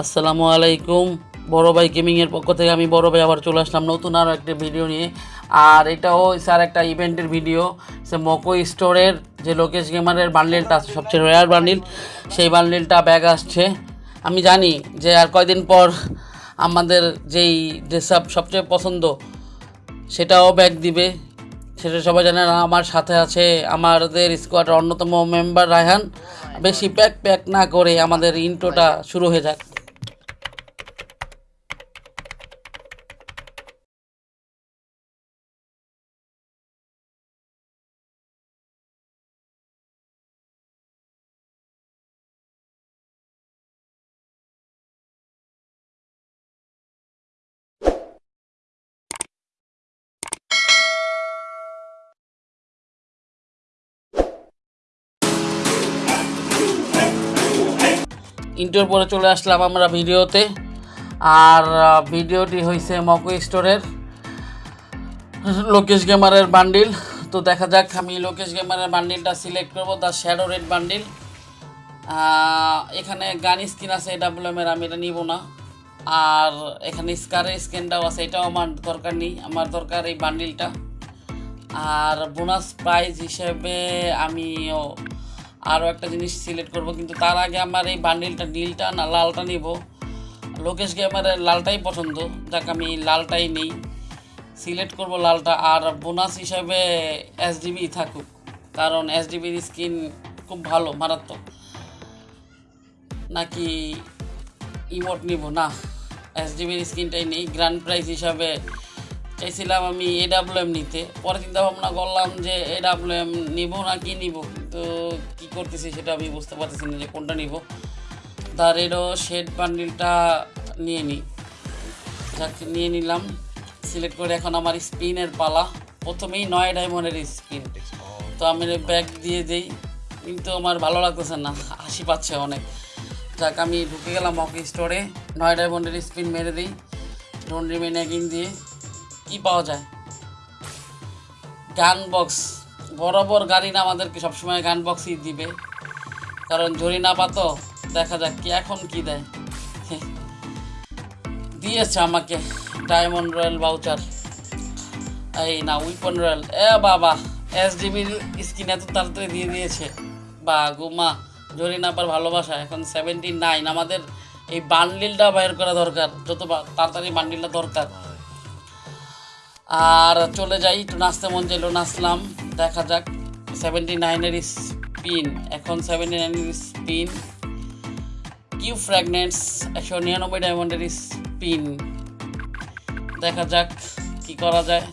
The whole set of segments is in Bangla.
আসসালামু আলাইকুম। বড় ভাই গেমিংয়ের পক্ষ থেকে আমি বড় ভাই আবার চলে আসলাম নতুন আরও একটা ভিডিও নিয়ে। আর এটাও স্যার একটা ইভেন্টের ভিডিও সে মকো স্টোরের যে লোকেশ গেমারের বান্ডেলটা আছে, সবচেয়ে রেয়ার বান্ডিল সেই বান্ডেলটা ব্যাগ আসছে। আমি জানি যে আর কয়দিন পর আমাদের যেই ড্রেস আপ সবচেয়ে পছন্দ, সেটাও ব্যাগ দিবে। সেটা সবাই জানেন আমার সাথে আছে আমাদের স্কোয়াডের অন্যতম মেম্বার রায়হান। বেশি প্যাক প্যাক না করে আমাদের ইন্ট্রোটা শুরু হয়ে যাক। ইন্টোর পরে চলে আসলাম আমরা ভিডিওতে। আর ভিডিওটি হয়েছে মকো স্টোরের লোকেশ গেমারের বান্ডিল তো দেখা যাক, আমি লোকেশ গেমারের বান্ডিলটা সিলেক্ট করব দ্য শ্যাডো রেড বান্ডিল এখানে গান স্কিন আছে এর, আমি এটা নিব না। আর, এখানে স্কারের স্ক্যানটাও আছে, এটাও আমার দরকার নেই, আমার দরকার এই বান্ডিলটা আর বোনাস প্রাইজ হিসেবে আমি আরও একটা জিনিস সিলেক্ট করব, কিন্তু তার আগে আমার এই বান্ডিলটা নীলটা না, লালটা নিব। লোকেশ গেমারের লালটাই পছন্দ, যাক আমি লালটাই নেই। সিলেক্ট করব লালটা, আর বোনাস হিসাবে এসডিবি থাকুক, কারণ এসডিবির স্কিন খুব ভালো, মারাত্মক। নাকি ইমোট নিব? না এসডিবির স্কিনটাই নেই গ্র্যান্ড প্রাইজ হিসাবে চাইছিলাম আমি এডাব্লিউএম নিতে। পরে চিন্তা ভাবনা করলাম যে এডাব্লিউএম নিব না কি নিব? তো কি করতেছি সেটা আমি বুঝতে পারতেছি না যে কোনটা নিব। তার এরও শেড বান্ডিলটা নিয়ে নিই যাক, নিয়ে নিলাম। সিলেক্ট করে এখন আমার স্পিনের পালা। প্রথমেই নয় ডায়মন্ডের স্পিন। তো আমি ব্যাগ দিয়ে দিই। কিন্তু আমার ভালো লাগতেছে না। হাসি পাচ্ছে অনেক। যাক, আমি ঢুকে গেলাম হকি স্টোরে নয় ডায়মন্ডের স্পিন মেরে দিই। ডোন্ট রিমেন দিয়ে। কি পাওয়া যায়? গান বক্স বরাবর গাড়ি না আমাদেরকে সবসময় গান বক্সই দিবে। কারণ জরি না পাতো, দেখা যাক কি, এখন কি দেয়। দিয়েছে আমাকে ডায়মন্ড রয়্যাল ভাউচার এই না উইপন রয়্যাল এ বাবা এস ডিবির স্কিন এত তাড়াতাড়ি দিয়ে দিয়েছে। বা গুমা জরি নাপার ভালোবাসা। এখন সেভেন্টি নাইন আমাদের এই বান্ডিলটা বাইর করা দরকার। যত তাড়াতাড়ি বান্ডিলটা দরকার। আর চলে যাই, একটু নাচতে মন চাইলো, নাচলাম। দেখা যাক সেভেন্টি নাইনের স্পিন এখন সেভেন্টি নাইনের স্পিন কিউ ফ্র্যাগনেন্টস একশো নিরানব্বই ডায়মন্ডের স্পিন দেখা যাক কি করা যায়।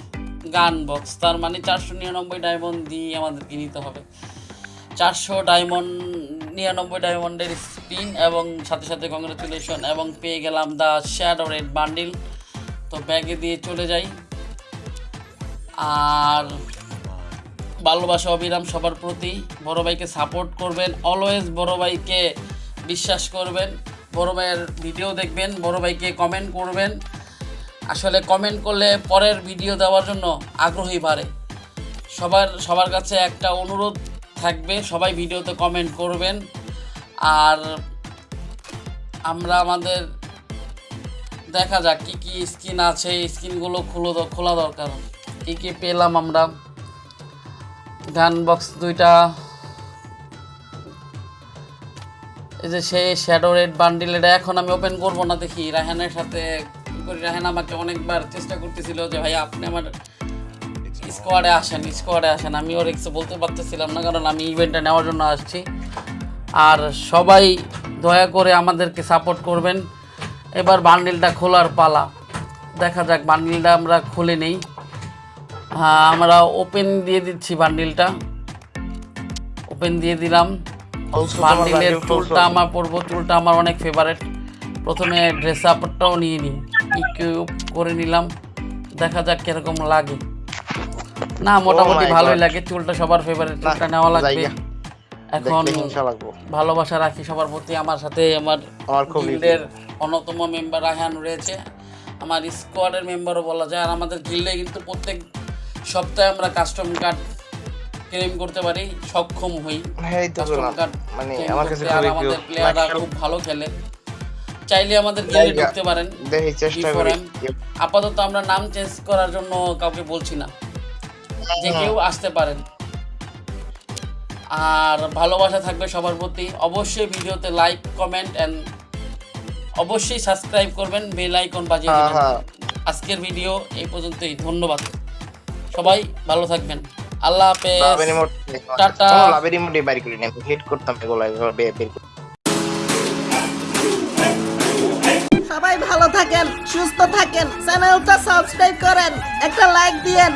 গান বক্স তার মানে চারশো নিরানব্বই ডায়মন্ড দিয়ে আমাদেরকে নিতে হবে। চারশো ডায়মন্ড নিরানব্বই ডায়মন্ডের স্পিন এবং সাথে সাথে কংগ্রেচুলেশন এবং পেয়ে গেলাম দ্য শ্যাডো রেড বান্ডিল তো ব্যাগে দিয়ে চলে যাই। আর ভালোবাসা অবিরাম সবার প্রতি। বড় ভাইকে সাপোর্ট করবেন অলওয়েজ বড় ভাইকে বিশ্বাস করবেন, বড় ভাইয়ের ভিডিও দেখবেন, বড় ভাইকে কমেন্ট করবেন। আসলে কমেন্ট করলে পরের ভিডিও দেওয়ার জন্য আগ্রহী বাড়ে। সবার সবার কাছে একটা অনুরোধ থাকবে, সবাই ভিডিওতে কমেন্ট করবেন। আর আমরা আমাদের, দেখা যাক কী কী স্কিন আছে, এই স্কিনগুলো খুলো, খোলা দরকার। কী কী পেলাম আমরা? গান বক্স দুইটা। এই যে সেই শ্যাডো রেড বান্ডিল এটা এখন আমি ওপেন করব না দেখি। রাহানের সাথে করি? রাহান আমাকে অনেকবার চেষ্টা করতেছিল যে, ভাই, আপনি আমার স্কোয়াডে আসেন স্কোয়াডে আসেন। আমি ওর কিছু বলতে পারতেছিলাম না, কারণ আমি ইভেন্টটা নেওয়ার জন্য আসছি। আর সবাই দয়া করে আমাদেরকে সাপোর্ট করবেন। এবার বান্ডিলটা খোলার পালা। দেখা যাক বান্ডিলটা আমরা খুলে নেই। আমরা ওপেন দিয়ে দিচ্ছি বান্ডিলটা ওপেন দিয়ে দিলাম। বান্ডিলের চুলটা আমার পরবো চুলটা আমার অনেক ফেভারেট প্রথমে ড্রেস আপটাও নিয়ে নিই ইকুইপ করে নিলাম। দেখা যাক কীরকম লাগে। না মোটামুটি ভালোই লাগে। চুলটা সবার ফেভারিট চুলটা নেওয়া লাগবে। এখন ভালোবাসা রাখি সবার প্রতি। আমার সাথে আমার আমার গিল্ডের অন্যতম মেম্বার রায়হান রয়েছে। আমার স্কোয়াডের মেম্বারও বলা যায়। আর আমাদের গিল্ডে কিন্তু প্রত্যেক সপ্তাহে আমরা কাস্টম কার্ড ক্লেম করতে পারি সক্ষম হই। হ্যাঁ কাস্টম কার্ড মানে আমার কাছে আমাদের প্লেয়াররা খুব ভালো খেলে। চাইলে আমাদের ঢুকতে পারেন দেখি চেষ্টা করি। আপাতত আমরা নাম চেঞ্জ করার জন্য কাউকে বলছি না। যে কেউ আসতে পারেন। আর ভালোবাসা থাকবে সবার প্রতি। অবশ্যই ভিডিওতে লাইক কমেন্ট এন্ড অবশ্যই সাবস্ক্রাইব করবেন। বেল আইকন বাজিয়ে হ্যাঁ হ্যাঁ। আজকের ভিডিও এই পর্যন্তই। ধন্যবাদ। সবাই ভালো থাকবেন। আল্লাহ হাফেজ। টাটা। লাভের করি। করতাম এগুলো এগুলো বের করে। সবাই ভালো থাকেন সুস্থ থাকেন চ্যানেলটা সাবস্ক্রাইব করেন একটা লাইক দিয়েন।